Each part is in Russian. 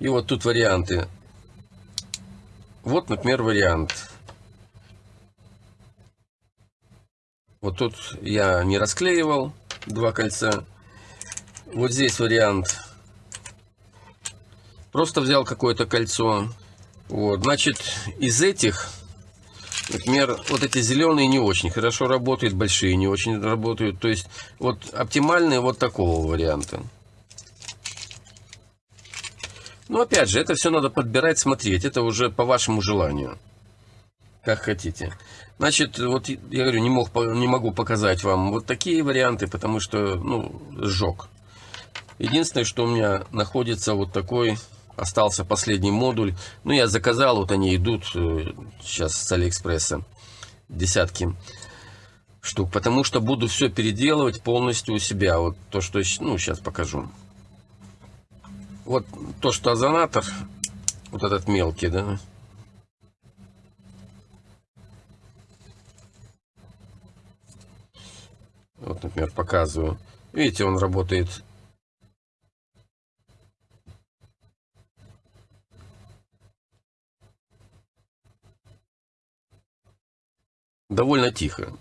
И вот тут варианты. Вот, например, вариант. Вот тут я не расклеивал два кольца. Вот здесь вариант. Просто взял какое-то кольцо. Вот, значит, из этих, например, вот эти зеленые не очень хорошо работают, большие не очень работают. То есть, вот оптимальные вот такого варианта. Но опять же, это все надо подбирать, смотреть. Это уже по вашему желанию. Как хотите. Значит, вот я говорю, не, мог, не могу показать вам вот такие варианты, потому что, ну, сжег. Единственное, что у меня находится вот такой, остался последний модуль. Ну, я заказал, вот они идут э, сейчас с Алиэкспресса. Десятки штук. Потому что буду все переделывать полностью у себя. Вот то, что, ну, сейчас покажу. Вот то, что озонатор, вот этот мелкий, да, Вот, например, показываю. Видите, он работает довольно тихо.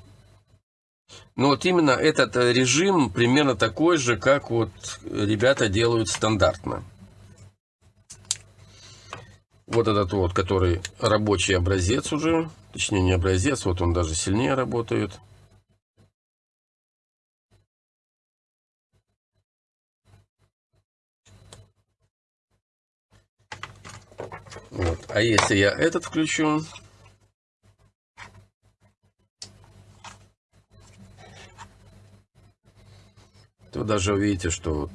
Но вот именно этот режим примерно такой же, как вот ребята делают стандартно вот этот вот, который рабочий образец уже, точнее не образец, вот он даже сильнее работает. Вот. А если я этот включу, то даже увидите, что вот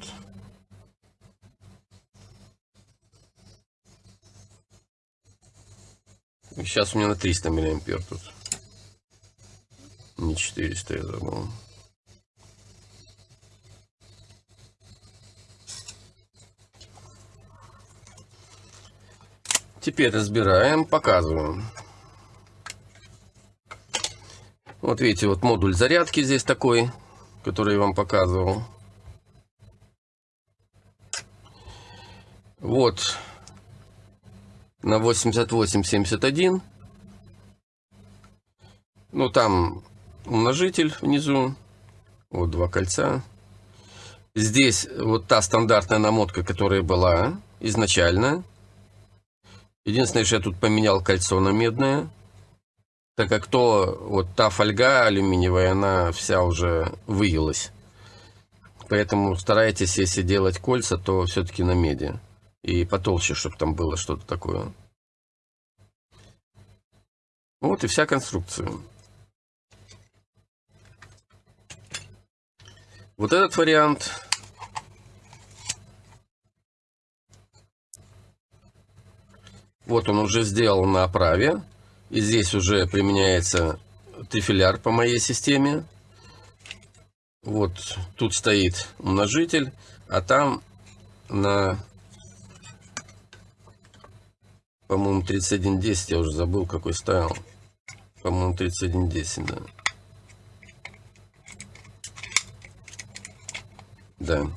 Сейчас у меня на 300 миллиампер тут. Не 400 я забыл. Теперь разбираем, показываем. Вот видите, вот модуль зарядки здесь такой, который я вам показывал. Вот на 8871. Ну, там умножитель внизу. Вот два кольца. Здесь вот та стандартная намотка, которая была изначально. Единственное, что я тут поменял кольцо на медное. Так как то, вот та фольга алюминиевая, она вся уже выелась. Поэтому старайтесь, если делать кольца, то все-таки на меди. И потолще, чтобы там было что-то такое. Вот и вся конструкция. Вот этот вариант. Вот он уже сделал на оправе. И здесь уже применяется трифиляр по моей системе. Вот тут стоит умножитель, а там на по-моему, 3110, я уже забыл, какой ставил. По-моему, 3110, да. Да.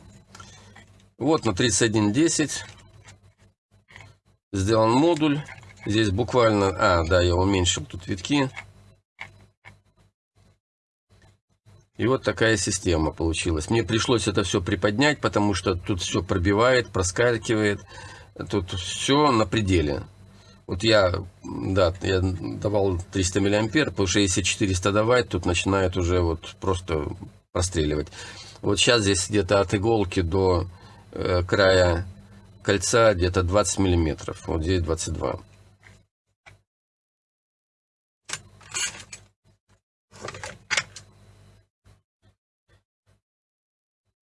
Вот на 3110 сделан модуль. Здесь буквально... А, да, я уменьшил тут витки. И вот такая система получилась. Мне пришлось это все приподнять, потому что тут все пробивает, проскакивает. Тут все на пределе. Вот я, да, я давал 300 миллиампер, потому что если 400 давать, тут начинает уже вот просто простреливать. Вот сейчас здесь где-то от иголки до э, края кольца где-то 20 миллиметров. Вот здесь 22.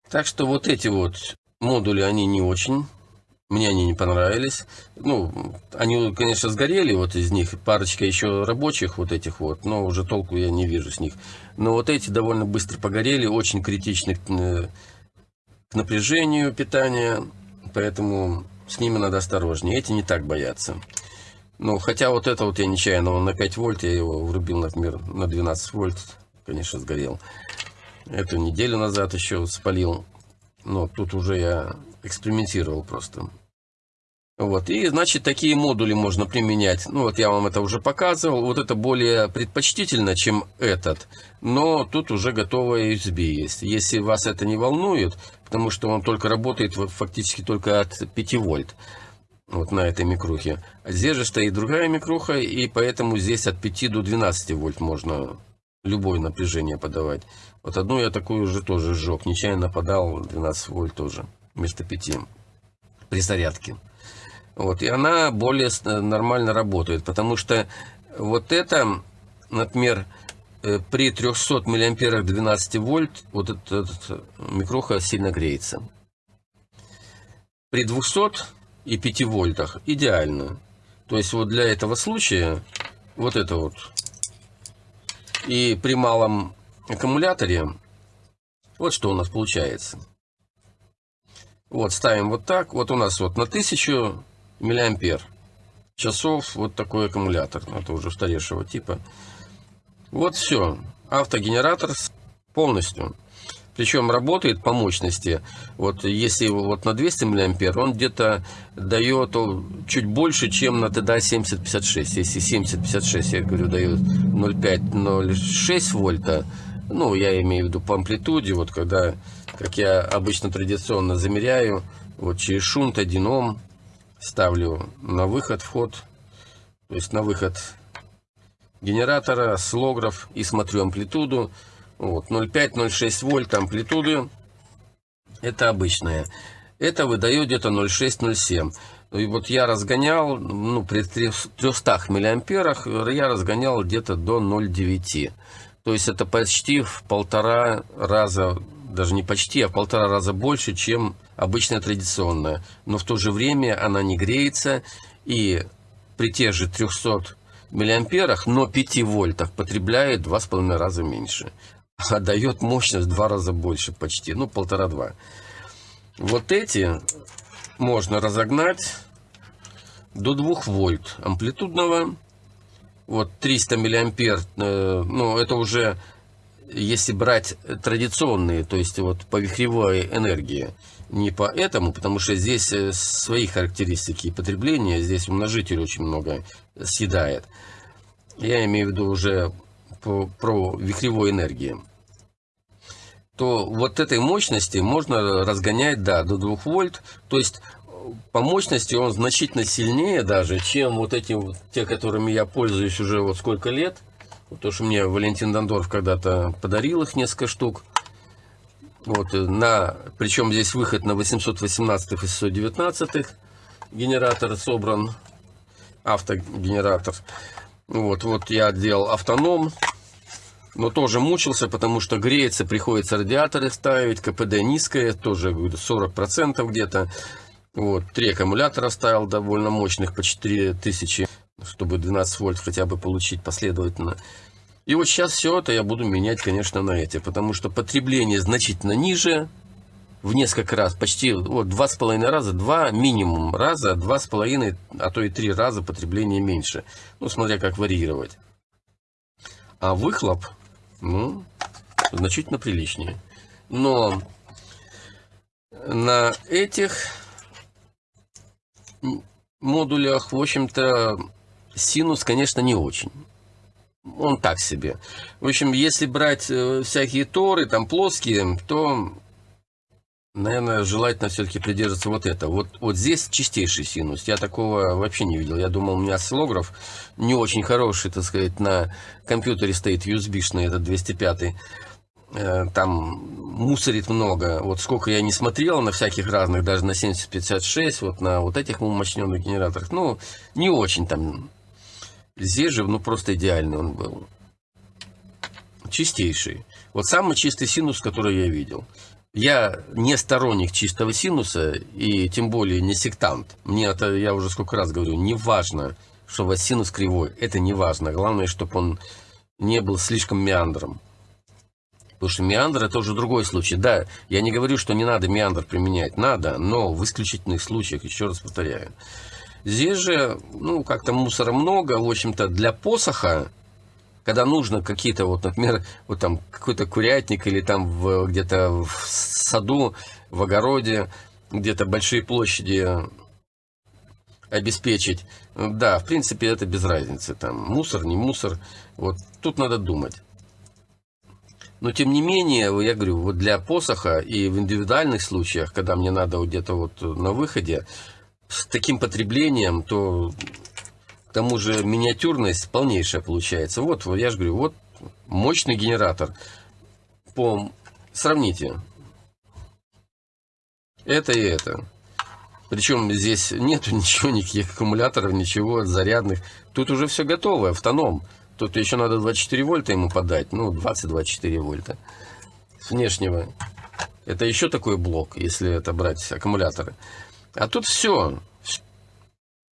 Так что вот эти вот модули, они не очень мне они не понравились. Ну, они, конечно, сгорели, вот из них. Парочка еще рабочих вот этих вот, но уже толку я не вижу с них. Но вот эти довольно быстро погорели, очень критичны к, э, к напряжению питания. Поэтому с ними надо осторожнее. Эти не так боятся. Ну, хотя вот это вот я нечаянно, он на 5 вольт, я его врубил, например, на 12 вольт, конечно, сгорел. Эту неделю назад еще спалил. Но тут уже я экспериментировал просто. Вот, и, значит, такие модули можно применять. Ну, вот я вам это уже показывал. Вот это более предпочтительно, чем этот. Но тут уже готовая USB есть. Если вас это не волнует, потому что он только работает фактически только от 5 вольт. Вот на этой микрухе. А здесь же стоит другая микруха, и поэтому здесь от 5 до 12 вольт можно любое напряжение подавать. Вот одну я такую уже тоже сжег. Нечаянно подал 12 вольт тоже вместо 5 при зарядке. Вот, и она более нормально работает, потому что вот это, например, э, при 300 миллиамперах 12 вольт, вот этот, этот микроха сильно греется. При 200 и 5 вольтах идеально. То есть вот для этого случая вот это вот. И при малом аккумуляторе вот что у нас получается. Вот ставим вот так. Вот у нас вот на 1000 миллиампер часов вот такой аккумулятор. Это уже устаревшего типа. Вот все. Автогенератор полностью. Причем работает по мощности. Вот если вот на 200 миллиампер, он где-то дает чуть больше, чем на TDA 7056. Если 7056, я говорю, дает 0,5-0,6 вольта, ну, я имею в виду по амплитуде, вот когда, как я обычно традиционно замеряю, вот через шунт 1 Ом, ставлю на выход вход, то есть на выход генератора, слограф и смотрю амплитуду. Вот, 0,5-0,6 вольт амплитуды. Это обычная. Это выдает где-то 0,6-0,7. И вот я разгонял, ну, при 300 миллиамперах я разгонял где-то до 0,9. То есть это почти в полтора раза даже не почти, а в полтора раза больше, чем обычная традиционная. Но в то же время она не греется и при тех же 300 миллиамперах, но 5 вольтах потребляет 2,5 раза меньше. А дает мощность в 2 раза больше почти, ну полтора-два. Вот эти можно разогнать до 2 вольт амплитудного. Вот 300 миллиампер, э, ну это уже если брать традиционные, то есть вот по вихревой энергии, не по этому, потому что здесь э, свои характеристики потребления, здесь умножитель очень много съедает. Я имею в виду уже по, про вихревой энергии. То вот этой мощности можно разгонять, да, до 2 вольт. То есть по мощности он значительно сильнее даже, чем вот эти те, которыми я пользуюсь уже вот сколько лет – то, что мне Валентин Дондорф когда-то подарил их несколько штук. Вот, э, на, причем здесь выход на 818 и 619 генератор собран, автогенератор. Вот, вот я делал автоном, но тоже мучился, потому что греется, приходится радиаторы ставить, КПД низкое, тоже 40% где-то. Вот, три аккумулятора ставил довольно мощных, по 4000 чтобы 12 вольт хотя бы получить последовательно. И вот сейчас все это я буду менять, конечно, на эти, потому что потребление значительно ниже, в несколько раз, почти вот, два с половиной раза, два минимум раза, два с половиной, а то и три раза потребление меньше. Ну, смотря как варьировать. А выхлоп, ну, значительно приличнее. Но на этих модулях, в общем-то, синус, конечно, не очень. Он так себе. В общем, если брать э, всякие торы, там плоские, то, наверное, желательно все-таки придерживаться вот это. Вот, вот здесь чистейший синус. Я такого вообще не видел. Я думал, у меня осциллограф не очень хороший, так сказать, на компьютере стоит USB-шный, этот 205 э, там мусорит много. Вот сколько я не смотрел на всяких разных, даже на 7056, вот на вот этих умощненных генераторах, ну, не очень там Же, ну, просто идеальный он был. Чистейший. Вот самый чистый синус, который я видел. Я не сторонник чистого синуса, и тем более не сектант. Мне это, я уже сколько раз говорю, не важно, что у вас синус кривой. Это не важно. Главное, чтобы он не был слишком меандром. Потому что меандр это уже другой случай. Да, я не говорю, что не надо меандр применять. Надо, но в исключительных случаях, еще раз повторяю. Здесь же, ну, как-то мусора много, в общем-то, для посоха, когда нужно какие-то, вот, например, вот там какой-то курятник или там где-то в саду, в огороде, где-то большие площади обеспечить. Да, в принципе, это без разницы. Там мусор, не мусор. Вот тут надо думать. Но тем не менее, я говорю, вот для посоха и в индивидуальных случаях, когда мне надо где-то вот на выходе, с таким потреблением, то к тому же миниатюрность полнейшая получается. Вот, я же говорю, вот мощный генератор. По, сравните. Это и это. Причем здесь нету ничего, никаких аккумуляторов, ничего, зарядных. Тут уже все готово, автоном. Тут еще надо 24 вольта ему подать. Ну, 20-24 вольта. С внешнего. Это еще такой блок, если это брать аккумуляторы. А тут все.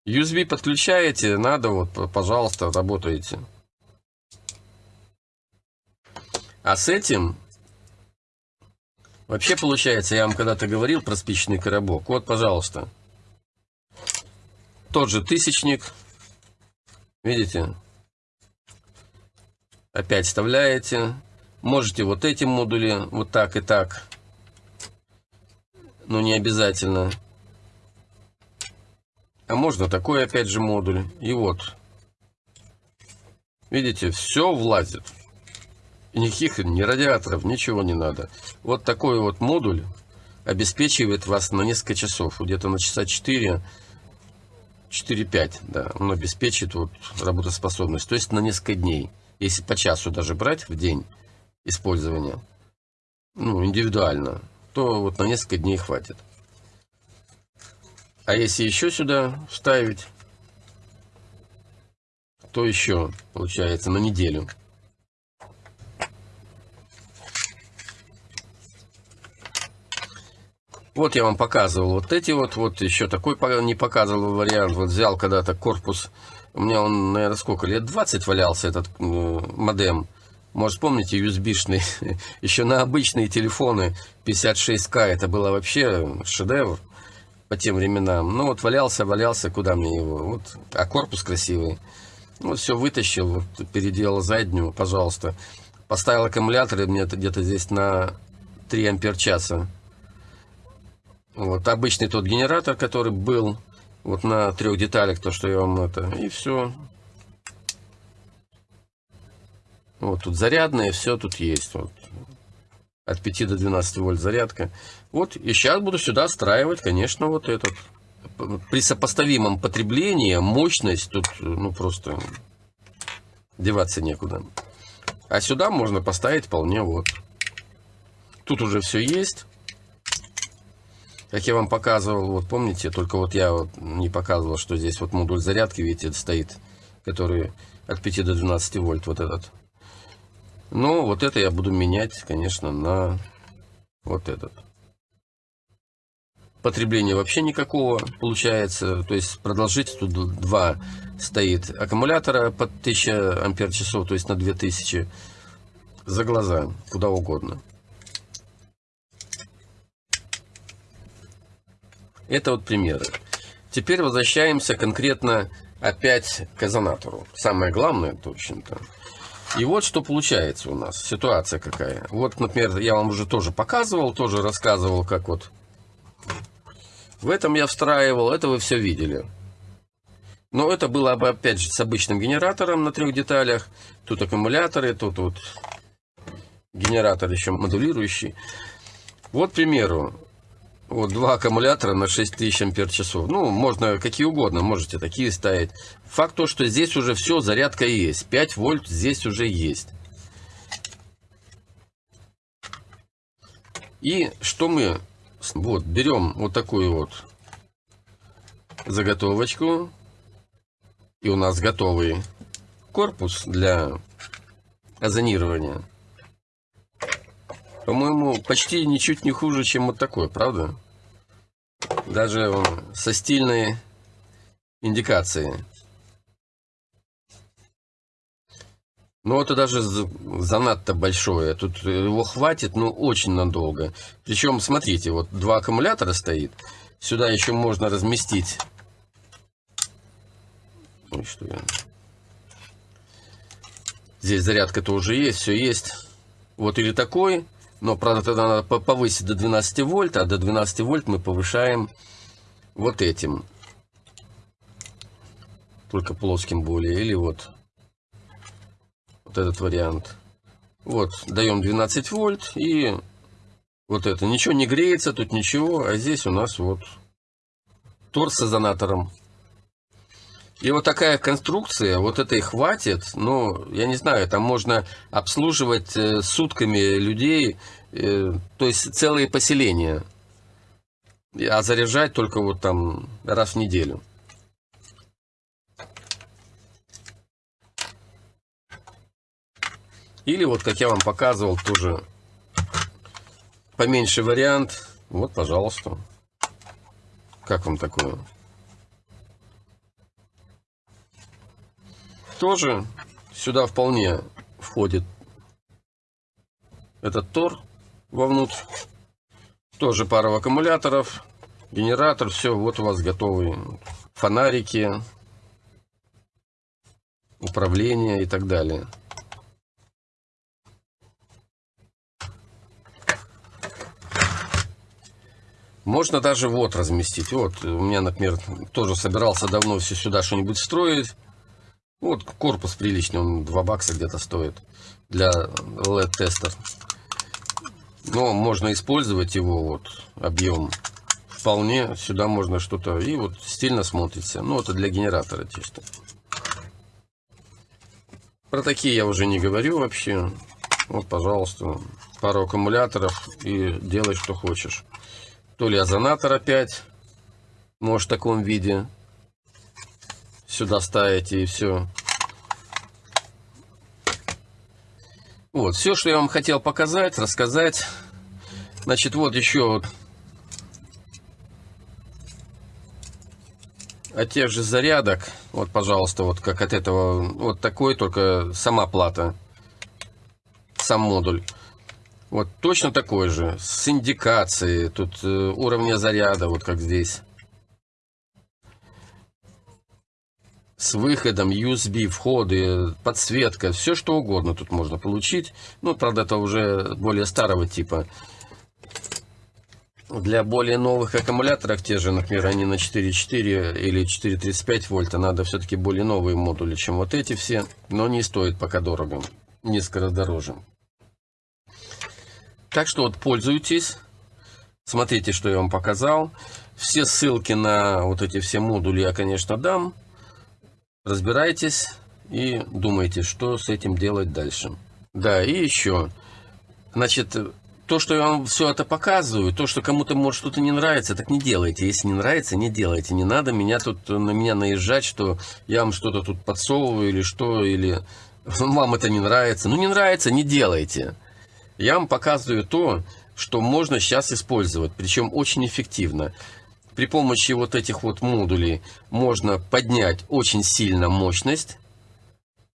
USB подключаете, надо, вот, пожалуйста, работаете. А с этим вообще получается, я вам когда-то говорил про спичный коробок. Вот, пожалуйста. Тот же тысячник. Видите? Опять вставляете. Можете вот эти модули вот так и так. Но не обязательно. А можно такой опять же модуль. И вот. Видите, все влазит. Никаких ни радиаторов, ничего не надо. Вот такой вот модуль обеспечивает вас на несколько часов. Где-то на часа 4, 4-5, да. Он обеспечит вот работоспособность. То есть на несколько дней. Если по часу даже брать в день использования, ну, индивидуально, то вот на несколько дней хватит. А если еще сюда вставить, то еще получается на неделю. Вот я вам показывал вот эти вот, вот еще такой не показывал вариант. Вот взял когда-то корпус, у меня он, наверное, сколько, лет 20 валялся этот э, модем. Может, помните, USB-шный, еще на обычные телефоны 56К, это было вообще шедевр по тем временам. Ну вот валялся, валялся, куда мне его? Вот, а корпус красивый. Вот все вытащил, вот, переделал заднюю, пожалуйста. Поставил аккумулятор, мне где-то здесь на 3 ампер часа. Вот обычный тот генератор, который был вот на трех деталях, то, что я вам это, и все. Вот тут зарядные, все тут есть. Вот от 5 до 12 вольт зарядка. Вот, и сейчас буду сюда встраивать, конечно, вот этот. При сопоставимом потреблении мощность тут, ну, просто деваться некуда. А сюда можно поставить вполне вот. Тут уже все есть. Как я вам показывал, вот помните, только вот я вот не показывал, что здесь вот модуль зарядки, видите, стоит, который от 5 до 12 вольт, вот этот. Но вот это я буду менять, конечно, на вот этот. Потребления вообще никакого получается. То есть продолжительность тут два стоит аккумулятора под 1000 ампер часов, то есть на 2000 за глаза, куда угодно. Это вот примеры. Теперь возвращаемся конкретно опять к озонатору. Самое главное, точно-то. И вот что получается у нас, ситуация какая. Вот, например, я вам уже тоже показывал, тоже рассказывал, как вот в этом я встраивал, это вы все видели. Но это было бы, опять же, с обычным генератором на трех деталях. Тут аккумуляторы, тут вот генератор еще модулирующий. Вот, к примеру, вот два аккумулятора на 6000 ампер часов. Ну, можно какие угодно, можете такие ставить. Факт то, что здесь уже все, зарядка есть. 5 вольт здесь уже есть. И что мы вот берем вот такую вот заготовочку. И у нас готовый корпус для озонирования. По-моему, почти ничуть не хуже, чем вот такой, правда? Даже со стильной индикацией. Но это даже занадто большое. Тут его хватит, ну, очень надолго. Причем, смотрите, вот два аккумулятора стоит. Сюда еще можно разместить. Ой, что я... Здесь зарядка-то уже есть, все есть. Вот или такой, но, правда, тогда надо повысить до 12 вольт, а до 12 вольт мы повышаем вот этим. только плоским более. Или вот, вот этот вариант. Вот, даем 12 вольт и вот это. Ничего не греется, тут ничего, а здесь у нас вот торс с озонатором. И вот такая конструкция, вот этой хватит, ну, я не знаю, там можно обслуживать э, сутками людей, э, то есть целые поселения, а заряжать только вот там раз в неделю. Или вот, как я вам показывал, тоже поменьше вариант. Вот, пожалуйста. Как вам такое? Тоже сюда вполне входит этот тор вовнутрь. Тоже пара аккумуляторов, генератор, все, вот у вас готовые фонарики, управление и так далее. Можно даже вот разместить. Вот, у меня, например, тоже собирался давно все сюда что-нибудь строить. Вот корпус приличный, он 2 бакса где-то стоит для LED-тестер. Но можно использовать его, вот, объем вполне. Сюда можно что-то, и вот стильно смотрится. Ну, это для генератора чисто. Про такие я уже не говорю вообще. Вот, пожалуйста, пару аккумуляторов и делай, что хочешь. То ли озонатор опять, может, в таком виде. Сюда ставите и все. Вот, все, что я вам хотел показать, рассказать. Значит, вот еще от тех же зарядок. Вот, пожалуйста, вот как от этого. Вот такой, только сама плата. Сам модуль. Вот точно такой же, с индикацией, тут э, уровня заряда, вот как здесь. С выходом, USB, входы, подсветка, все что угодно тут можно получить. Ну, правда, это уже более старого типа. Для более новых аккумуляторов, те же, например, они на 4.4 или 4.35 вольта, надо все-таки более новые модули, чем вот эти все. Но не стоит пока дорого, несколько дороже. Так что вот пользуйтесь. Смотрите, что я вам показал. Все ссылки на вот эти все модули я, конечно, дам. Разбирайтесь и думайте, что с этим делать дальше. Да, и еще. Значит, то, что я вам все это показываю, то, что кому-то может что-то не нравится, так не делайте. Если не нравится, не делайте. Не надо меня тут на меня наезжать, что я вам что-то тут подсовываю или что, или вам это не нравится. Ну, не нравится, не делайте. Я вам показываю то, что можно сейчас использовать, причем очень эффективно. При помощи вот этих вот модулей можно поднять очень сильно мощность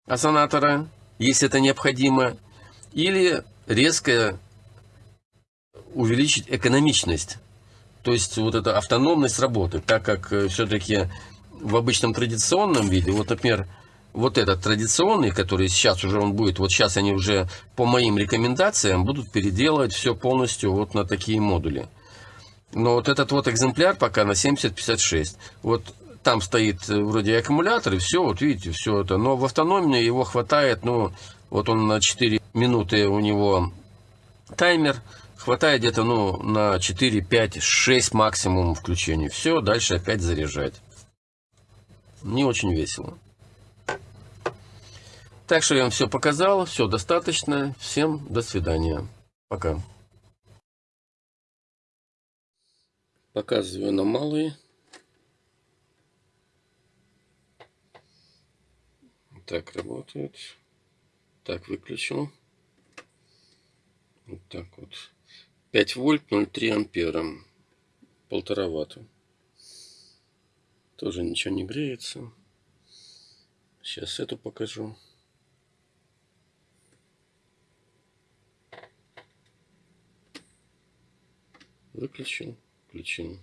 озонатора, если это необходимо, или резко увеличить экономичность. То есть вот эта автономность работы, так как э, все-таки в обычном традиционном виде, вот, например, вот этот традиционный, который сейчас уже он будет, вот сейчас они уже по моим рекомендациям будут переделывать все полностью вот на такие модули. Но вот этот вот экземпляр пока на 7056. Вот там стоит э, вроде аккумулятор, и все, вот видите, все это. Но в автономии его хватает, ну, вот он на 4 минуты у него таймер, хватает где-то, ну, на 4, 5, 6 максимум включений. Все, дальше опять заряжать. Не очень весело. Так что я вам все показал, все достаточно. Всем до свидания. Пока. Показываю на малые. Так работает. Так, выключил. Вот так вот. 5 вольт 0,3 ампера. Полтора ватта. Тоже ничего не греется. Сейчас эту покажу. Выключил, включил.